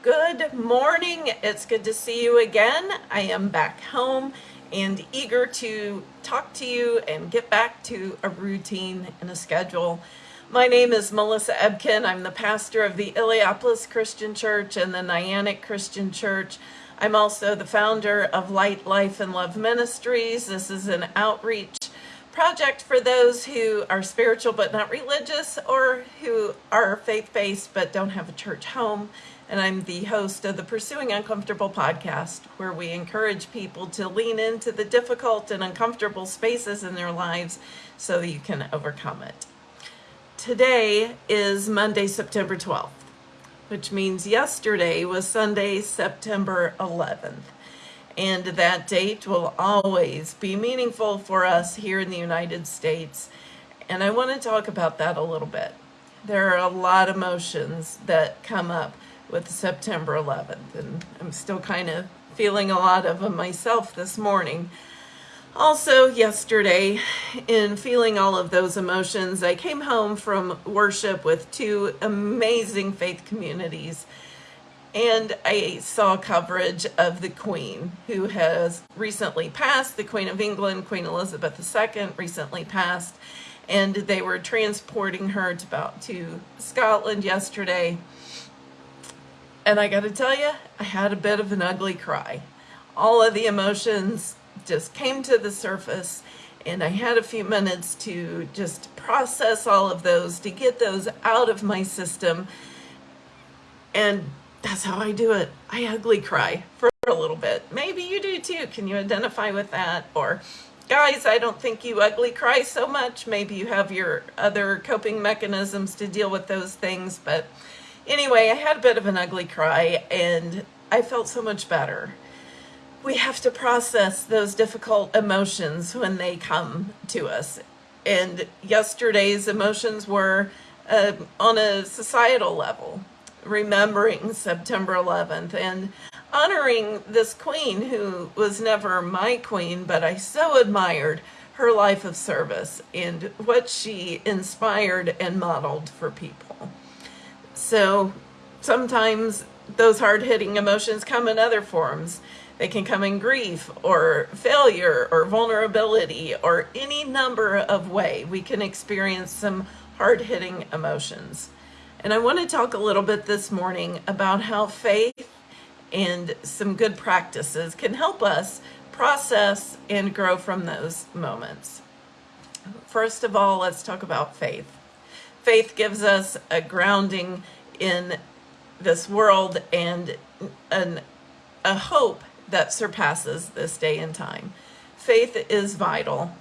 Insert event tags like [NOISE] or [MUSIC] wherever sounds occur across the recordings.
Good morning. It's good to see you again. I am back home and eager to talk to you and get back to a routine and a schedule. My name is Melissa Ebken. I'm the pastor of the Illiopolis Christian Church and the Niantic Christian Church. I'm also the founder of Light, Life, and Love Ministries. This is an outreach project for those who are spiritual but not religious or who are faith-based but don't have a church home and I'm the host of the Pursuing Uncomfortable podcast, where we encourage people to lean into the difficult and uncomfortable spaces in their lives so you can overcome it. Today is Monday, September 12th, which means yesterday was Sunday, September 11th. And that date will always be meaningful for us here in the United States. And I want to talk about that a little bit. There are a lot of emotions that come up with September 11th. And I'm still kind of feeling a lot of them myself this morning. Also, yesterday, in feeling all of those emotions, I came home from worship with two amazing faith communities. And I saw coverage of the Queen, who has recently passed, the Queen of England, Queen Elizabeth II, recently passed. And they were transporting her to, about, to Scotland yesterday and I got to tell you, I had a bit of an ugly cry. All of the emotions just came to the surface and I had a few minutes to just process all of those, to get those out of my system. And that's how I do it. I ugly cry for a little bit. Maybe you do too. Can you identify with that? Or guys, I don't think you ugly cry so much. Maybe you have your other coping mechanisms to deal with those things, but Anyway, I had a bit of an ugly cry and I felt so much better. We have to process those difficult emotions when they come to us. And yesterday's emotions were uh, on a societal level, remembering September 11th and honoring this queen who was never my queen, but I so admired her life of service and what she inspired and modeled for people. So sometimes those hard-hitting emotions come in other forms. They can come in grief or failure or vulnerability or any number of way we can experience some hard-hitting emotions. And I want to talk a little bit this morning about how faith and some good practices can help us process and grow from those moments. First of all, let's talk about faith. Faith gives us a grounding in this world and an, a hope that surpasses this day and time. Faith is vital.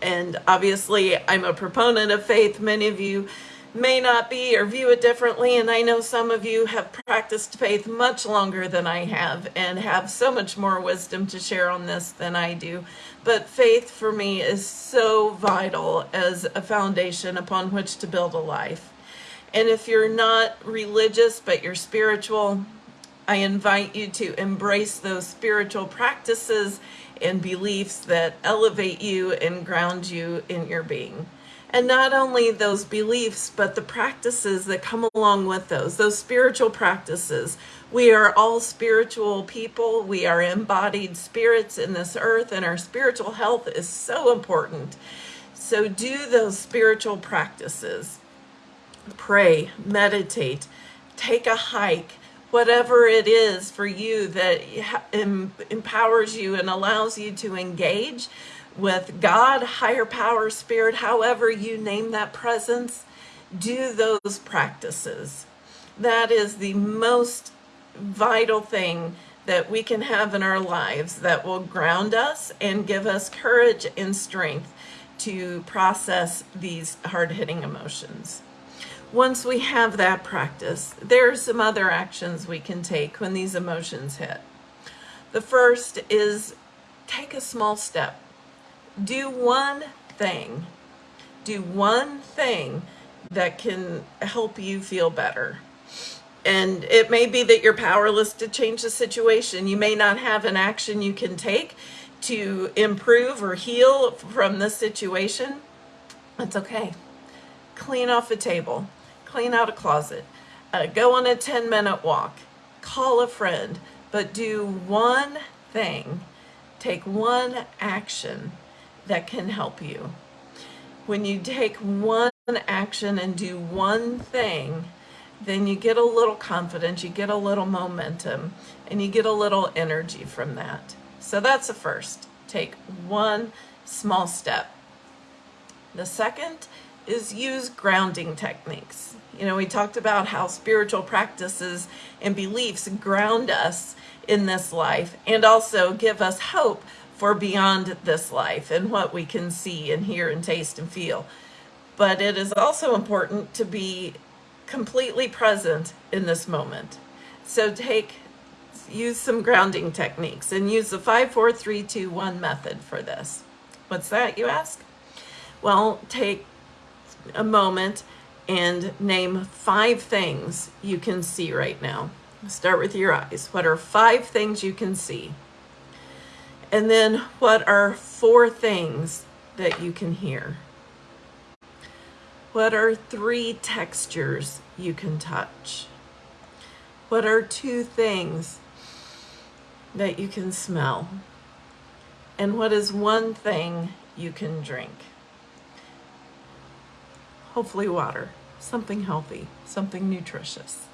And obviously, I'm a proponent of faith. Many of you may not be or view it differently. And I know some of you have practiced faith much longer than I have and have so much more wisdom to share on this than I do. But faith for me is so vital as a foundation upon which to build a life. And if you're not religious, but you're spiritual, I invite you to embrace those spiritual practices and beliefs that elevate you and ground you in your being. And not only those beliefs, but the practices that come along with those, those spiritual practices. We are all spiritual people. We are embodied spirits in this earth, and our spiritual health is so important. So do those spiritual practices. Pray, meditate, take a hike, whatever it is for you that empowers you and allows you to engage with God, higher power, spirit, however you name that presence, do those practices. That is the most vital thing that we can have in our lives that will ground us and give us courage and strength to process these hard-hitting emotions. Once we have that practice, there are some other actions we can take when these emotions hit. The first is take a small step do one thing. Do one thing that can help you feel better. And it may be that you're powerless to change the situation. You may not have an action you can take to improve or heal from the situation. That's okay. Clean off a table, clean out a closet, uh, go on a 10 minute walk, call a friend, but do one thing, take one action that can help you. When you take one action and do one thing, then you get a little confidence, you get a little momentum, and you get a little energy from that. So that's the first. Take one small step. The second is use grounding techniques. You know, we talked about how spiritual practices and beliefs ground us in this life and also give us hope for beyond this life and what we can see and hear and taste and feel. But it is also important to be completely present in this moment. So take, use some grounding techniques and use the 5, 4, 3, 2, 1 method for this. What's that, you ask? Well, take a moment and name five things you can see right now. Start with your eyes. What are five things you can see? And then what are four things that you can hear? What are three textures you can touch? What are two things that you can smell? And what is one thing you can drink? Hopefully water, something healthy, something nutritious.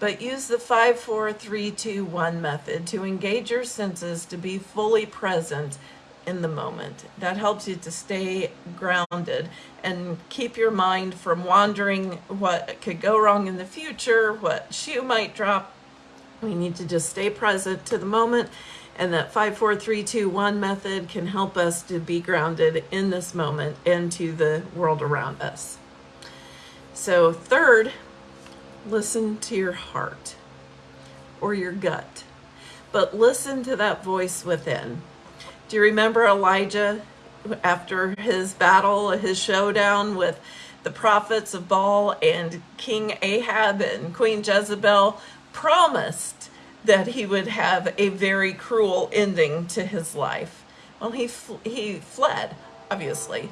But use the 5, 4, 3, 2, 1 method to engage your senses to be fully present in the moment. That helps you to stay grounded and keep your mind from wandering what could go wrong in the future, what shoe might drop. We need to just stay present to the moment and that 54321 method can help us to be grounded in this moment and to the world around us. So third, listen to your heart or your gut, but listen to that voice within. Do you remember Elijah after his battle, his showdown with the prophets of Baal and King Ahab and Queen Jezebel promised that he would have a very cruel ending to his life. Well, he, he fled, obviously,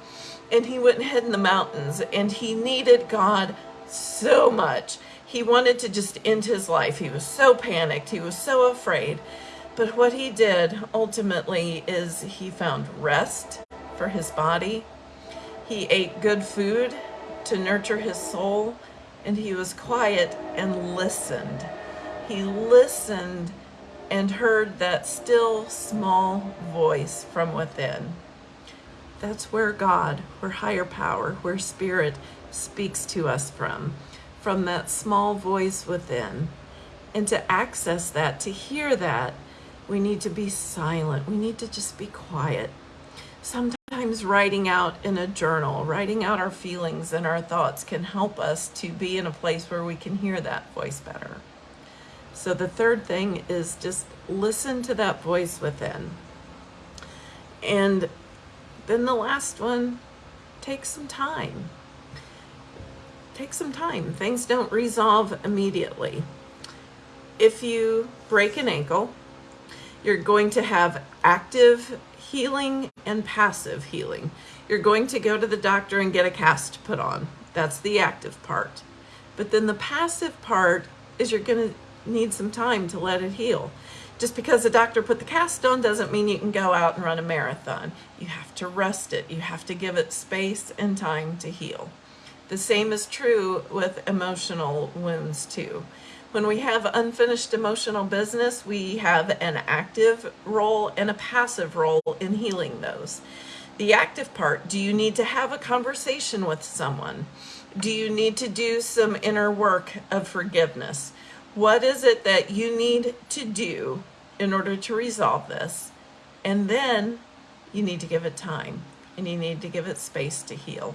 and he went and hid in the mountains, and he needed God so much. He wanted to just end his life. He was so panicked. He was so afraid. But what he did ultimately is he found rest for his body. He ate good food to nurture his soul, and he was quiet and listened he listened and heard that still small voice from within. That's where God, where higher power, where spirit speaks to us from, from that small voice within. And to access that, to hear that, we need to be silent. We need to just be quiet. Sometimes writing out in a journal, writing out our feelings and our thoughts can help us to be in a place where we can hear that voice better. So the third thing is just listen to that voice within. And then the last one, take some time. Take some time. Things don't resolve immediately. If you break an ankle, you're going to have active healing and passive healing. You're going to go to the doctor and get a cast put on. That's the active part. But then the passive part is you're going to need some time to let it heal. Just because the doctor put the cast on doesn't mean you can go out and run a marathon. You have to rest it. You have to give it space and time to heal. The same is true with emotional wounds too. When we have unfinished emotional business, we have an active role and a passive role in healing those. The active part, do you need to have a conversation with someone? Do you need to do some inner work of forgiveness? What is it that you need to do in order to resolve this? And then you need to give it time and you need to give it space to heal.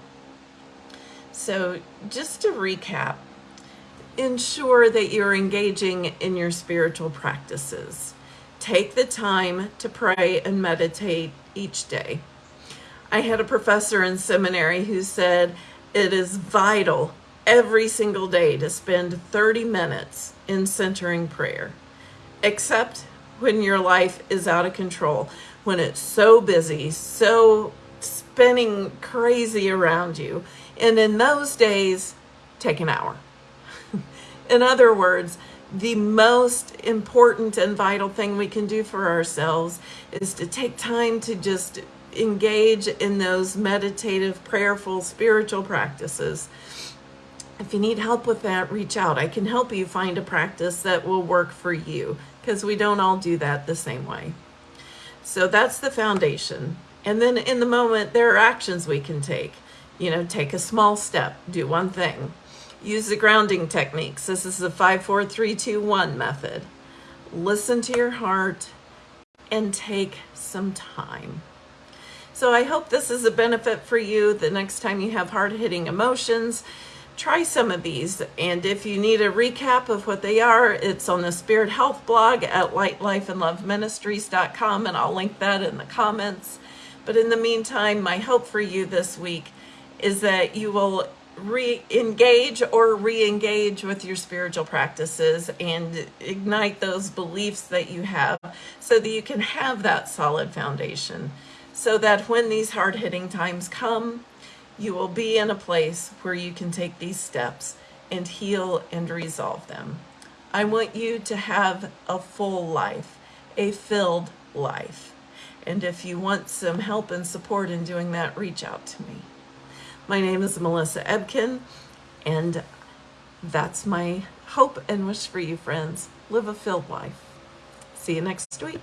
So just to recap, ensure that you're engaging in your spiritual practices. Take the time to pray and meditate each day. I had a professor in seminary who said it is vital every single day to spend 30 minutes in centering prayer, except when your life is out of control, when it's so busy, so spinning crazy around you. And in those days, take an hour. [LAUGHS] in other words, the most important and vital thing we can do for ourselves is to take time to just engage in those meditative, prayerful, spiritual practices. If you need help with that, reach out. I can help you find a practice that will work for you because we don't all do that the same way. So that's the foundation. And then in the moment, there are actions we can take. You know, take a small step, do one thing. Use the grounding techniques. This is the 5, 4, 3, 2, 1 method. Listen to your heart and take some time. So I hope this is a benefit for you the next time you have hard-hitting emotions. Try some of these, and if you need a recap of what they are, it's on the Spirit Health blog at lightlifeandloveministries.com, and I'll link that in the comments. But in the meantime, my hope for you this week is that you will re-engage or re-engage with your spiritual practices and ignite those beliefs that you have so that you can have that solid foundation. So that when these hard-hitting times come you will be in a place where you can take these steps and heal and resolve them. I want you to have a full life a filled life. And if you want some help and support in doing that reach out to me my name is Melissa Ebken, and that's my hope and wish for you, friends. Live a filled life. See you next week.